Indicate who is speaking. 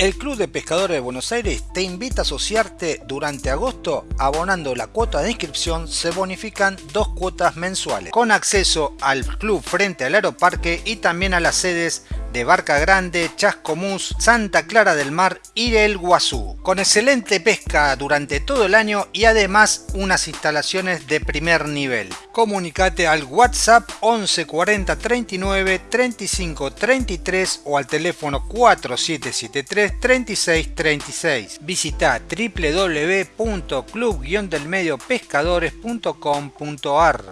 Speaker 1: El Club de Pescadores de Buenos Aires te invita a asociarte durante agosto abonando la cuota de inscripción se bonifican dos cuotas mensuales. Con acceso al club frente al aeroparque y también a las sedes de Barca Grande, Chascomús, Santa Clara del Mar y el Guazú, con excelente pesca durante todo el año y además unas instalaciones de primer nivel. Comunicate al WhatsApp 11 40 39 35 33 o al teléfono 4773 36 36. Visita www.club-delmediopescadores.com.ar